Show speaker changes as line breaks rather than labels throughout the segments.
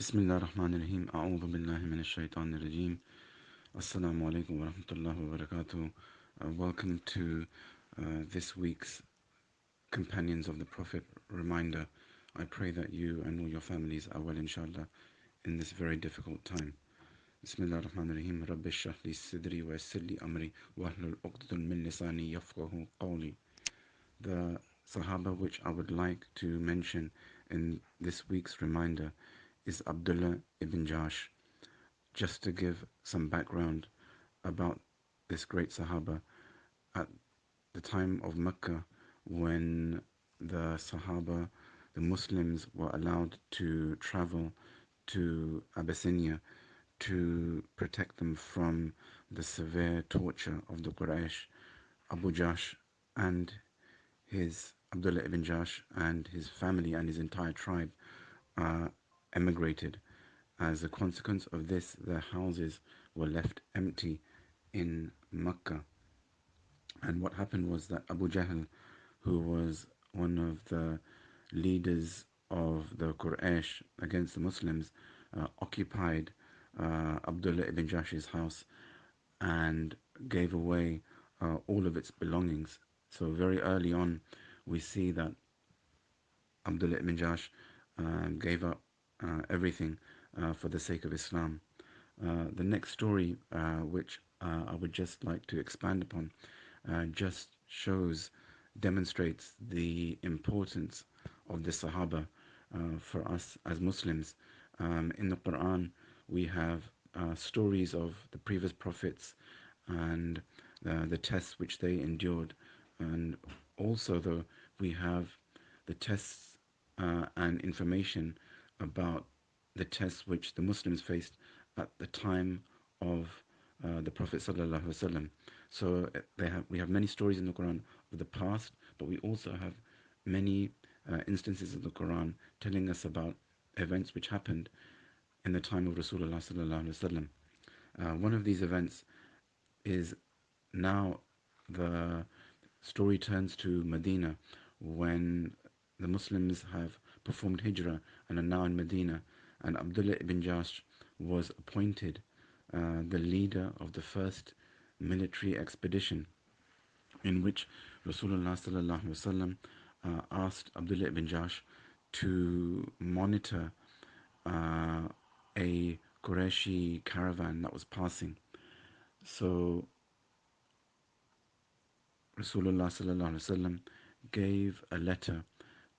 بسم الله الرحمن الرحيم أعوذ بالله من الشيطان الرجيم Assalamu alaikum wa rahmatullahi wa barakatuh. Uh, welcome to uh, this week's Companions of the Prophet reminder. I pray that you and all your families are well, inshallah, in this very difficult time. Bismillah ar-Rahman ar-Rahim. Rabbi shrah li sidri wa yassir li amri wa ahlul uqdatun min lisani yafqahu qawli. The Sahaba which I would like to mention in this week's reminder is Abdullah ibn Jahsh. Just to give some background about this great Sahaba, at the time of Mecca, when the Sahaba, the Muslims, were allowed to travel to Abyssinia to protect them from the severe torture of the Quraysh, Abu Jahsh and his Abdullah ibn Jahsh and his family and his entire tribe uh, emigrated. As a consequence of this, their houses were left empty in Mecca. And what happened was that Abu Jahl, who was one of the leaders of the Quraysh against the Muslims, uh, occupied uh, Abdullah ibn Jahsh's house and gave away uh, all of its belongings. So very early on, we see that Abdullah ibn Jahsh um, gave up uh, everything uh, for the sake of Islam. Uh, the next story, which I would just like to expand upon, just shows, demonstrates the importance of the Sahaba for us as Muslims. Um, in the Quran, we have stories of the previous prophets and the tests which they endured. And also, though, we have the tests uh, and information about the tests which the Muslims faced at the time of uh, the Prophet ﷺ. So uh, they have, we have many stories in the Quran of the past, but we also have many uh, instances in the Quran telling us about events which happened in the time of Rasulullah ﷺ. Uh, one of these events is now the story turns to Medina when the Muslims have performed hijrah and are now in Medina. And Abdullah ibn Jahsh was appointed uh, the leader of the first military expedition in which Rasulullah sallallahu uh, asked Abdullah ibn Jahsh to monitor uh, a Qurayshi caravan that was passing. So Rasulullah gave a letter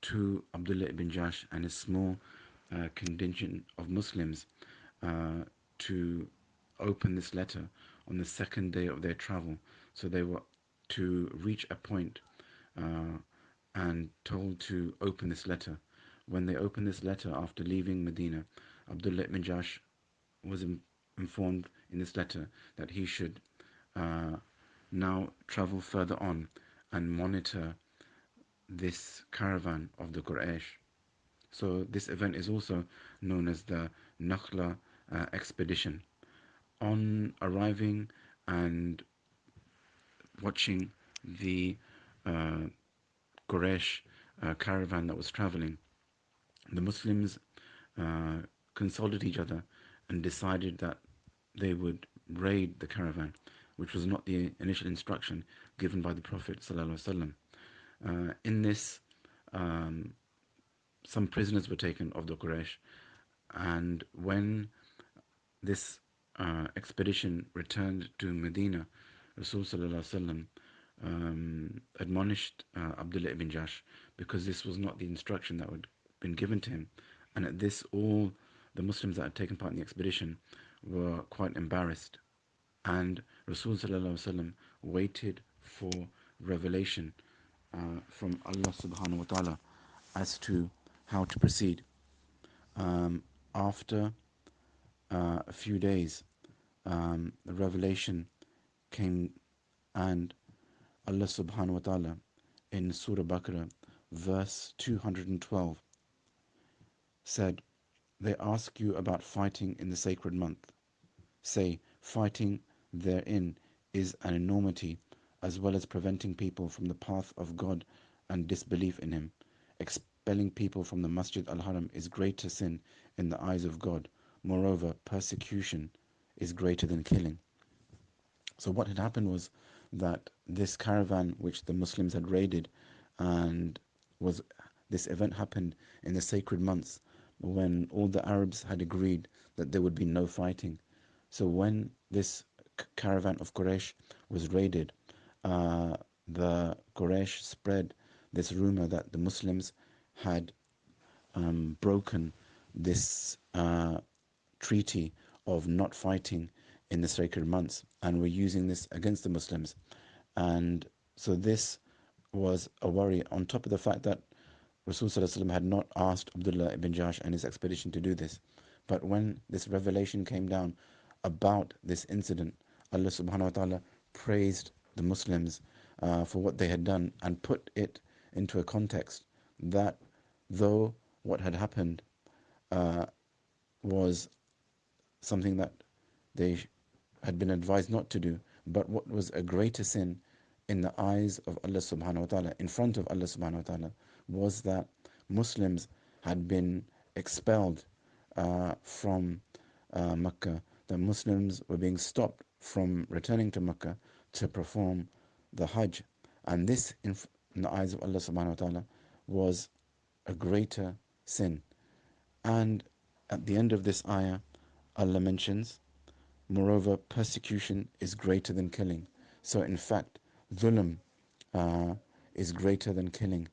to Abdullah ibn Jahsh and a small uh, contingent of Muslims uh, to open this letter on the second day of their travel. So they were to reach a point, uh, and told to open this letter. When they opened this letter after leaving Medina, Abdullah ibn Jahsh was in, informed in this letter that he should uh, now travel further on and monitor this caravan of the Quraysh. So this event is also known as the Nakhla uh, expedition. On arriving and watching the uh, Quraysh uh, caravan that was traveling, the Muslims uh, consulted each other and decided that they would raid the caravan, which was not the initial instruction given by the Prophet sallallahu alaihi wasallam. Uh, in this, um, some prisoners were taken of the Quraysh, and when this uh, expedition returned to Medina, Rasul um, admonished uh, Abdullah ibn Jahsh because this was not the instruction that had been given to him. And at this, all the Muslims that had taken part in the expedition were quite embarrassed. And Rasul waited for revelation uh, from Allah subhanahu wa ta'ala as to how to proceed. Um, after uh, a few days, um, the revelation came and Allah subhanahu wa ta'ala in Surah Baqarah, verse 212, said, They ask you about fighting in the sacred month. Say, fighting therein is an enormity as well as preventing people from the path of God and disbelief in Him. Expelling people from the Masjid al Haram is greater sin in the eyes of God. Moreover, persecution is greater than killing. So what had happened was that this caravan which the Muslims had raided and was this event happened in the sacred months when all the Arabs had agreed that there would be no fighting. So when this caravan of Quraysh was raided, uh, the Quraysh spread this rumor that the Muslims had um, broken this uh, treaty of not fighting in the sacred months and were using this against the Muslims. And so this was a worry on top of the fact that Rasul had not asked Abdullah ibn Jahsh and his expedition to do this. But when this revelation came down about this incident, Allah subhanahu wa ta'ala praised the Muslims uh, for what they had done and put it into a context that though what had happened uh, was something that they had been advised not to do, but what was a greater sin in the eyes of Allah subhanahu wa ta'ala, in front of Allah subhanahu wa ta'ala, was that Muslims had been expelled uh, from uh, Mecca, that Muslims were being stopped from returning to Mecca to perform the Hajj. And this, in, the eyes of Allah subhanahu wa ta'ala, was a greater sin. And at the end of this ayah, Allah mentions, moreover, persecution is greater than killing. So in fact, dhulm uh, is greater than killing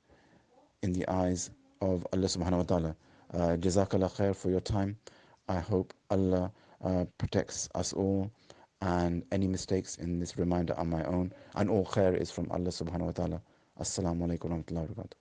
in the eyes of Allah subhanahu wa ta'ala. Uh, Jazakallah khair for your time. I hope Allah uh, protects us all and any mistakes in this reminder are my own and all khair is from Allah subhanahu wa ta'ala. Assalamu alaikum wa rahmatullahi wa barakatuh.